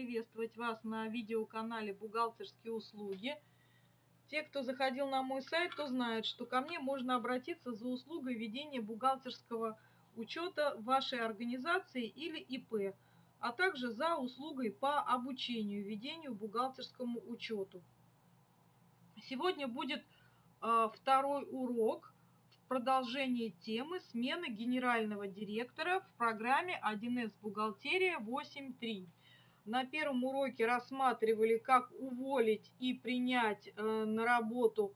приветствовать вас на видеоканале «Бухгалтерские услуги». Те, кто заходил на мой сайт, то знают, что ко мне можно обратиться за услугой ведения бухгалтерского учета вашей организации или ИП, а также за услугой по обучению ведению бухгалтерскому учету. Сегодня будет э, второй урок в продолжении темы смены генерального директора в программе 1С бухгалтерия 8.3. На первом уроке рассматривали, как уволить и принять э, на работу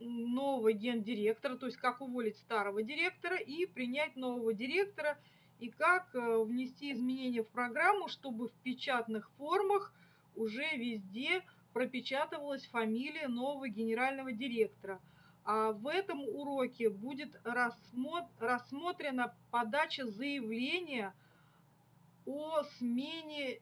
нового гендиректора, то есть как уволить старого директора и принять нового директора, и как э, внести изменения в программу, чтобы в печатных формах уже везде пропечатывалась фамилия нового генерального директора. А в этом уроке будет рассмотрена подача заявления о смене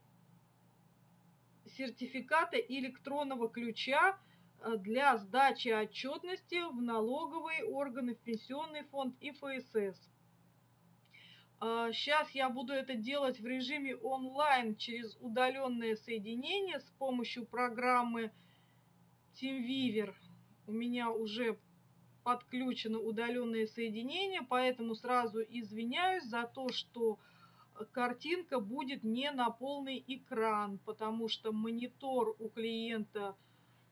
сертификата электронного ключа э, для сдачи отчетности в налоговые органы, в пенсионный фонд и ФСС. Сейчас а, я буду это делать в режиме онлайн через удаленное соединение с помощью программы TeamViewer. У меня уже подключено удаленное соединение, поэтому сразу извиняюсь за то, что картинка будет не на полный экран, потому что монитор у клиента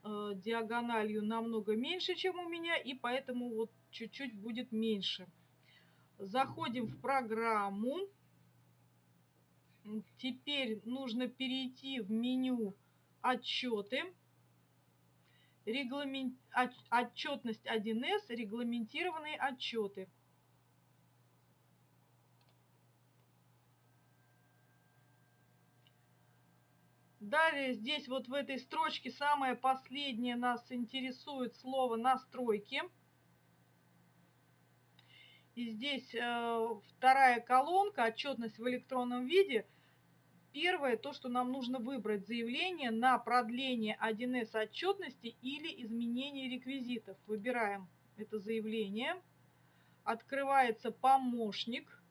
э, диагональю намного меньше, чем у меня, и поэтому вот чуть-чуть будет меньше. Заходим в программу. Теперь нужно перейти в меню «Отчеты». Регламент... Отчетность 1С, регламентированные отчеты. Далее здесь вот в этой строчке самое последнее нас интересует слово «настройки». И здесь э, вторая колонка, отчетность в электронном виде. Первое, то, что нам нужно выбрать заявление на продление 1С отчетности или изменение реквизитов. Выбираем это заявление. Открывается помощник.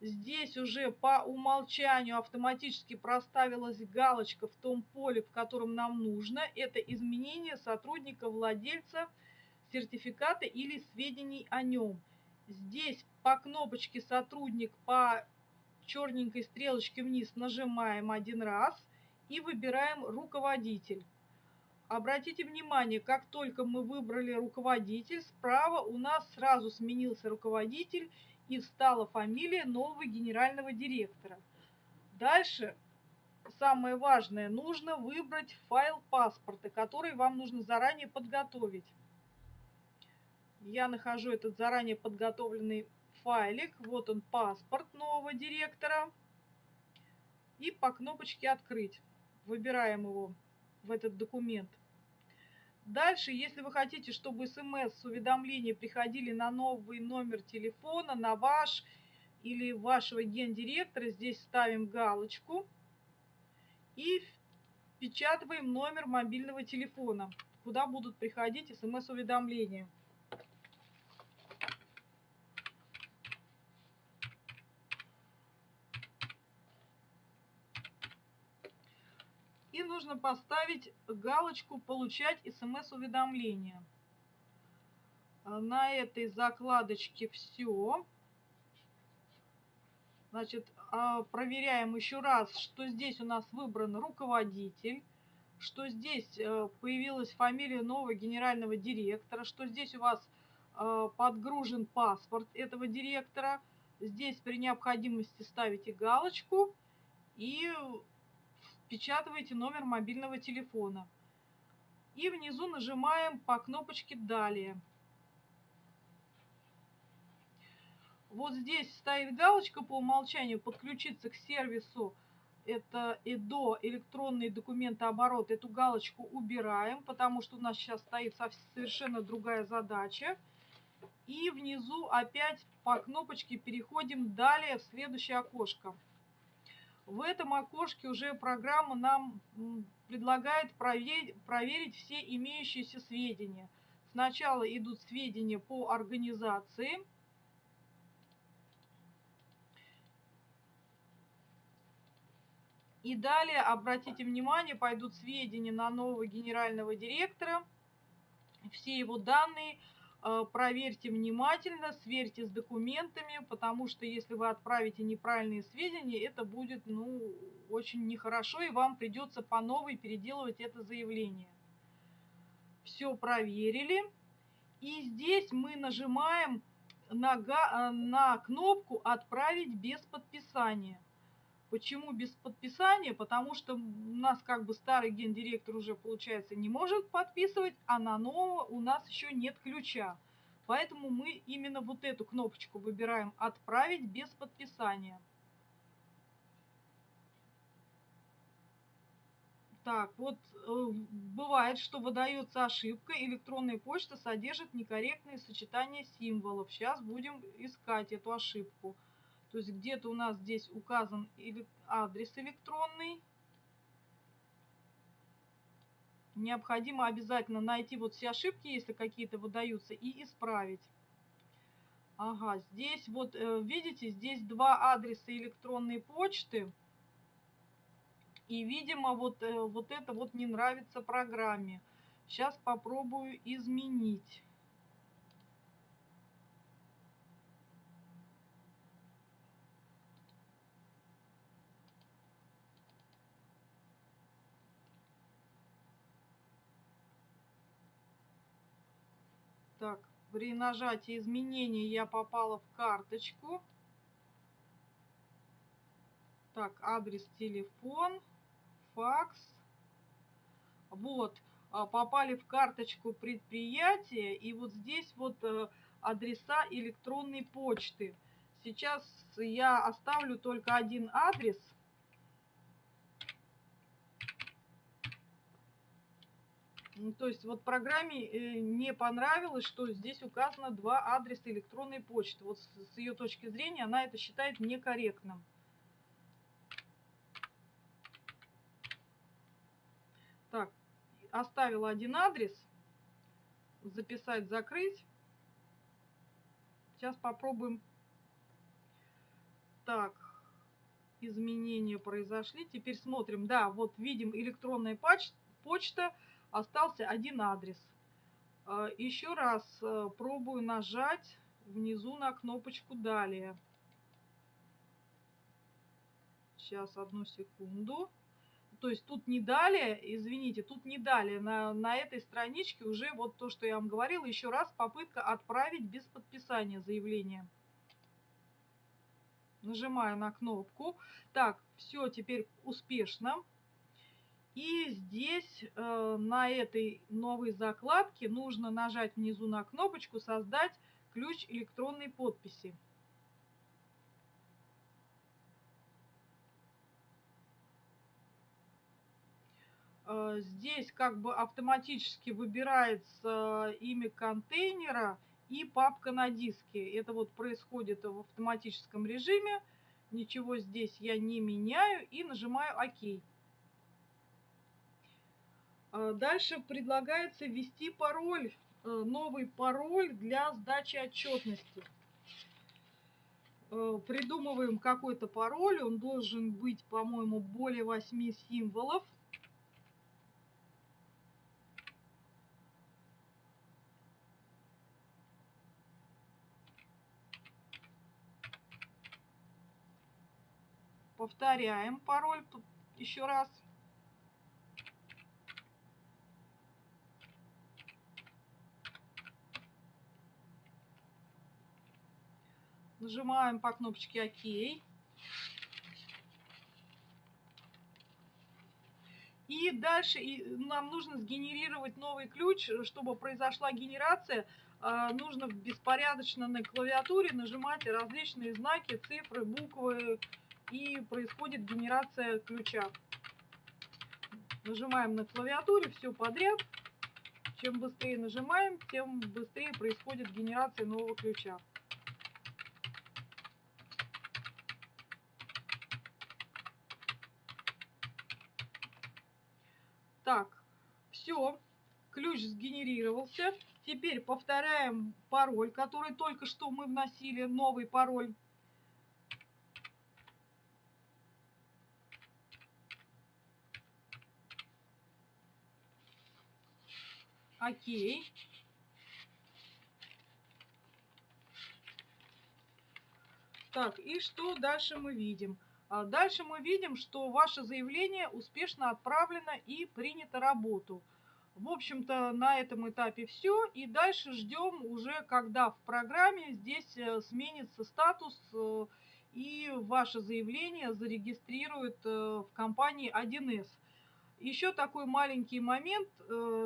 Здесь уже по умолчанию автоматически проставилась галочка в том поле, в котором нам нужно. Это изменение сотрудника владельца сертификата или сведений о нем. Здесь по кнопочке «Сотрудник» по черненькой стрелочке вниз нажимаем один раз и выбираем «Руководитель». Обратите внимание, как только мы выбрали руководитель, справа у нас сразу сменился руководитель и встала фамилия нового генерального директора. Дальше самое важное, нужно выбрать файл паспорта, который вам нужно заранее подготовить я нахожу этот заранее подготовленный файлик. Вот он, паспорт нового директора. И по кнопочке «Открыть» выбираем его в этот документ. Дальше, если вы хотите, чтобы смс-уведомления приходили на новый номер телефона, на ваш или вашего гендиректора, здесь ставим галочку и впечатываем номер мобильного телефона, куда будут приходить смс-уведомления. И нужно поставить галочку «Получать смс-уведомления». На этой закладочке все. Значит, а, проверяем еще раз, что здесь у нас выбран руководитель, что здесь э, появилась фамилия нового генерального директора, что здесь у вас э, подгружен паспорт этого директора. Здесь при необходимости ставите галочку и впечатываете номер мобильного телефона. И внизу нажимаем по кнопочке «Далее». Вот здесь стоит галочка по умолчанию «Подключиться к сервису». Это ЭДО, электронный документооборот. Эту галочку убираем, потому что у нас сейчас стоит совершенно другая задача. И внизу опять по кнопочке переходим далее в следующее окошко. В этом окошке уже программа нам предлагает проверить, все имеющиеся сведения. Сначала идут сведения по организации. И далее, обратите внимание, пойдут сведения на нового генерального директора. Все его данные проверьте внимательно, сверьте с документами, потому что если вы отправите неправильные сведения, это будет ну, очень нехорошо, и вам придется по новой переделывать это заявление. Все проверили. И здесь мы нажимаем на, э, на кнопку «Отправить без подписания». Почему без подписания? Потому что у нас как бы старый гендиректор уже, получается, не может подписывать, а на нового у нас еще нет ключа. Поэтому мы именно вот эту кнопочку выбираем «Отправить без подписания». Так, вот э, бывает, что выдается ошибка, электронная почта содержит некорректные сочетания символов. Сейчас будем искать эту ошибку. То есть где-то у нас здесь указан адрес электронный. Необходимо обязательно найти вот все ошибки, если какие-то выдаются, и исправить. Ага, здесь вот, э, видите, здесь два адреса электронной почты. И, видимо, вот, э, вот это вот не нравится программе. Сейчас попробую изменить. Так, при нажатии изменений я попала в карточку. Так, адрес, телефон, факс. Вот, а, попали в карточку предприятия. И вот здесь вот э, адреса электронной почты. Сейчас я оставлю только один адрес – то есть вот программе э, не понравилось, что здесь указано два адреса электронной почты. Вот с, ее точки зрения она это считает некорректным. Так, оставила один адрес. Записать, закрыть. Сейчас попробуем. Так, изменения произошли. Теперь смотрим. Да, вот видим электронная почта остался один адрес. А, Еще раз э, пробую нажать внизу на кнопочку «Далее». Сейчас, одну секунду. То есть тут не далее, извините, тут не далее. На, на этой страничке уже вот то, что я вам говорила, еще раз попытка отправить без подписания заявления. Нажимаю на кнопку. Так, все, теперь успешно. И здесь э, на этой новой закладке нужно нажать внизу на кнопочку «Создать ключ электронной подписи». Э, здесь как бы автоматически выбирается имя контейнера и папка на диске. Это вот происходит в автоматическом режиме. Ничего здесь я не меняю и нажимаю ОК. А, дальше предлагается ввести пароль, э, новый пароль для сдачи отчетности. Э, придумываем какой-то пароль, он должен быть, по-моему, более 8 символов. Повторяем пароль еще раз. Нажимаем по кнопочке ОК. И дальше нам нужно сгенерировать новый ключ, чтобы произошла генерация. А, нужно беспорядочно на клавиатуре нажимать различные знаки, цифры, буквы, и происходит генерация ключа. Нажимаем на клавиатуре все подряд. Чем быстрее нажимаем, тем быстрее происходит генерация нового ключа. ключ сгенерировался. Теперь повторяем пароль, который только что мы вносили, новый пароль. Окей. Так, и что дальше мы видим? А, дальше мы видим, что ваше заявление успешно отправлено и принято работу. В общем-то, на этом этапе все. И дальше ждем уже, когда в программе здесь э, сменится статус э, и ваше заявление зарегистрирует э, в компании 1С. Еще такой маленький момент,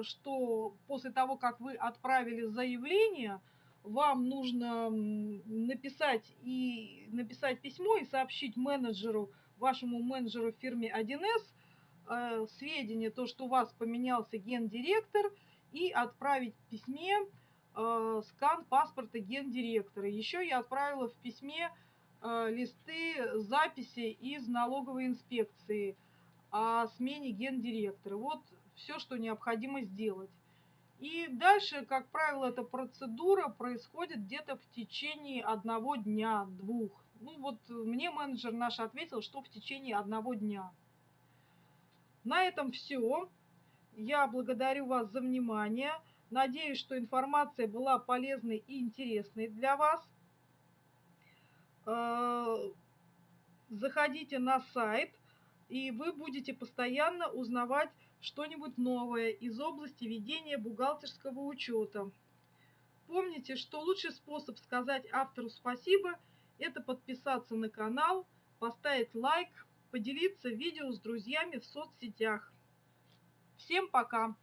что после того, как вы отправили заявление, вам нужно написать и написать письмо и сообщить менеджеру, вашему менеджеру в фирме 1С э, сведения, то, что у вас поменялся гендиректор, и отправить в письме э, скан паспорта гендиректора. Еще я отправила в письме э, листы записи из налоговой инспекции о смене гендиректора. Вот все, что необходимо сделать. И дальше, как правило, эта процедура происходит где-то в течение одного дня, двух. Ну вот мне менеджер наш ответил, что в течение одного дня. На этом все. Я благодарю вас за внимание. Надеюсь, что информация была полезной и интересной для вас. Э, заходите на сайт, и вы будете постоянно узнавать что-нибудь новое из области ведения бухгалтерского учета. Помните, что лучший способ сказать автору спасибо – это подписаться на канал, поставить лайк, поделиться видео с друзьями в соцсетях. Всем пока!